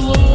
slow.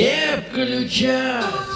Не включай.